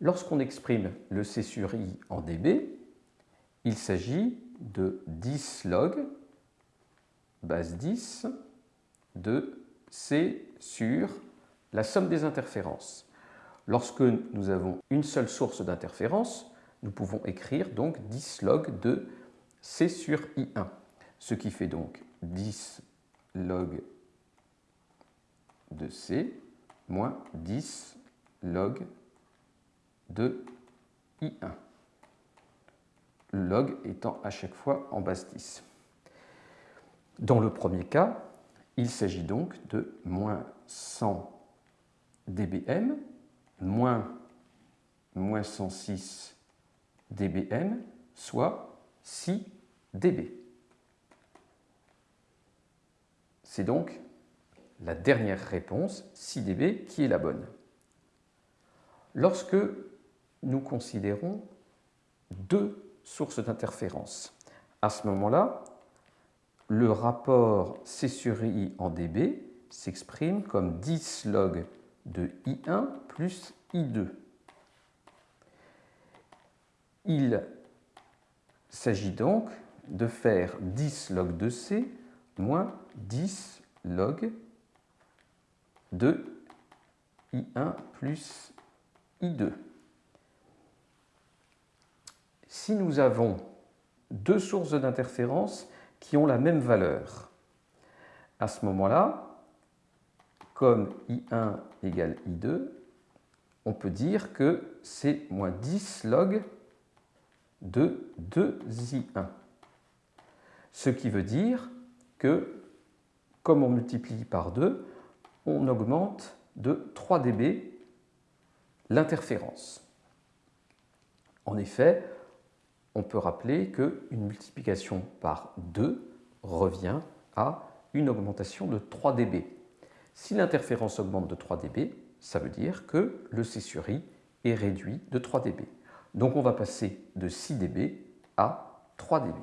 Lorsqu'on exprime le C sur I en dB, il s'agit de 10 log base 10 de C sur la somme des interférences. Lorsque nous avons une seule source d'interférence, nous pouvons écrire donc 10 log de C sur I1, ce qui fait donc 10 log de C moins 10 log de I1. Le log étant à chaque fois en base 10. Dans le premier cas, il s'agit donc de moins 100 dBm moins, moins 106 dBm, soit 6 dB. C'est donc la dernière réponse, 6 dB, qui est la bonne. Lorsque nous considérons deux sources d'interférence, à ce moment-là, le rapport C sur I en dB s'exprime comme 10 log de I1 plus I2. Il s'agit donc de faire 10 log de C moins 10 log de I1 plus I2. Si nous avons deux sources d'interférence qui ont la même valeur, à ce moment-là, comme I1 égale I2, on peut dire que c'est moins 10 log de 2I1. Ce qui veut dire que, comme on multiplie par 2, on augmente de 3 dB l'interférence. En effet, on peut rappeler qu'une multiplication par 2 revient à une augmentation de 3 dB. Si l'interférence augmente de 3 dB, ça veut dire que le C sur I est réduit de 3 dB. Donc on va passer de 6 dB à 3 dB.